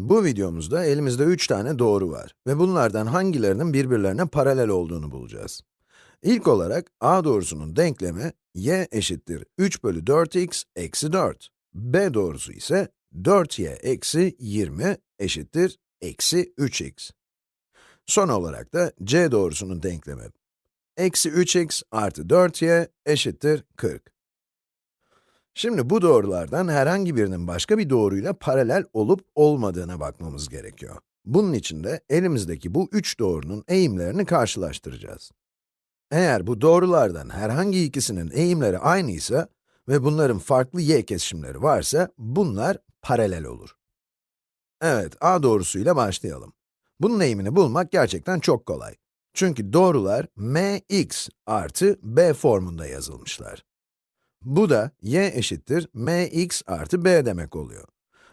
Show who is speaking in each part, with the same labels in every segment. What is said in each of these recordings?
Speaker 1: Bu videomuzda elimizde 3 tane doğru var ve bunlardan hangilerinin birbirlerine paralel olduğunu bulacağız. İlk olarak a doğrusunun denklemi y eşittir 3 bölü 4x eksi 4. b doğrusu ise 4y eksi 20 eşittir eksi 3x. Son olarak da c doğrusunun denklemi eksi 3x artı 4y eşittir 40. Şimdi bu doğrulardan herhangi birinin başka bir doğruyla paralel olup olmadığına bakmamız gerekiyor. Bunun için de elimizdeki bu üç doğrunun eğimlerini karşılaştıracağız. Eğer bu doğrulardan herhangi ikisinin eğimleri aynıysa ve bunların farklı y kesişimleri varsa, bunlar paralel olur. Evet, a doğrusuyla başlayalım. Bunun eğimini bulmak gerçekten çok kolay. Çünkü doğrular mx artı b formunda yazılmışlar. Bu da y eşittir mx artı b demek oluyor.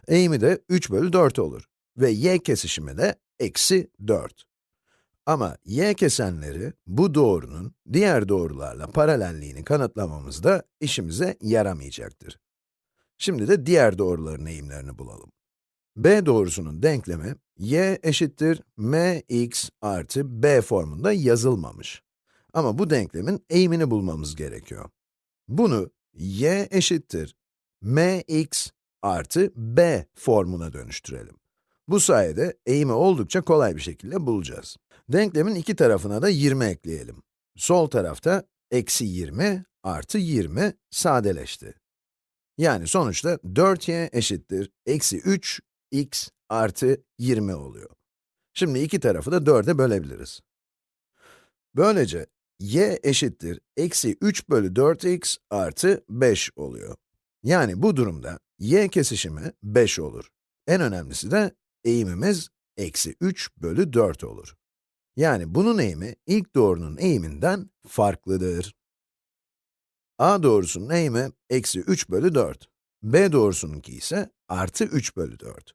Speaker 1: Eğimi de 3 bölü 4 olur ve y kesişimi de eksi 4. Ama y kesenleri bu doğrunun diğer doğrularla paralelliğini kanıtlamamızda işimize yaramayacaktır. Şimdi de diğer doğruların eğimlerini bulalım. b doğrusunun denklemi y eşittir mx artı b formunda yazılmamış. Ama bu denklemin eğimini bulmamız gerekiyor. Bunu y eşittir mx artı b formuna dönüştürelim. Bu sayede eğimi oldukça kolay bir şekilde bulacağız. Denklemin iki tarafına da 20 ekleyelim. Sol tarafta eksi 20 artı 20 sadeleşti. Yani sonuçta 4y eşittir eksi 3x artı 20 oluyor. Şimdi iki tarafı da 4'e bölebiliriz. Böylece y eşittir eksi 3 bölü 4x artı 5 oluyor. Yani bu durumda y kesişimi 5 olur. En önemlisi de eğimimiz eksi 3 bölü 4 olur. Yani bunun eğimi ilk doğrunun eğiminden farklıdır. a doğrusunun eğimi eksi 3 bölü 4. b doğrusununki ise artı 3 bölü 4.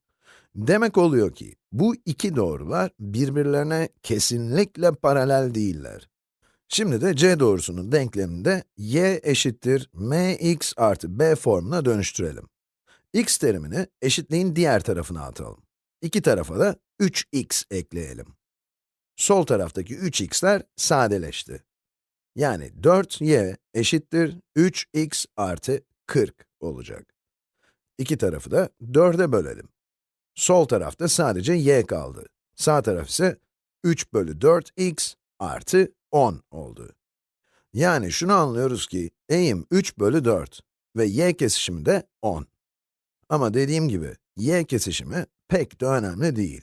Speaker 1: Demek oluyor ki, bu iki doğrular birbirlerine kesinlikle paralel değiller. Şimdi de c doğrusunun denkleminde y eşittir mx artı b formuna dönüştürelim. x terimini eşitliğin diğer tarafına atalım. İki tarafa da 3x ekleyelim. Sol taraftaki 3x'ler sadeleşti. Yani 4y eşittir 3x artı 40 olacak. İki tarafı da 4'e bölelim. Sol tarafta sadece y kaldı. Sağ taraf ise 3 bölü 4x artı 10 oldu. Yani şunu anlıyoruz ki, eğim 3 bölü 4 ve y kesişimi de 10. Ama dediğim gibi, y kesişimi pek de önemli değil.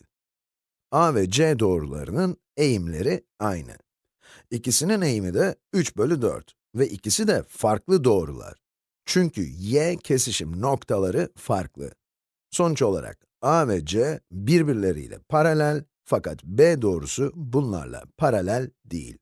Speaker 1: a ve c doğrularının eğimleri aynı. İkisinin eğimi de 3 bölü 4 ve ikisi de farklı doğrular. Çünkü y kesişim noktaları farklı. Sonuç olarak a ve c birbirleriyle paralel fakat b doğrusu bunlarla paralel değil.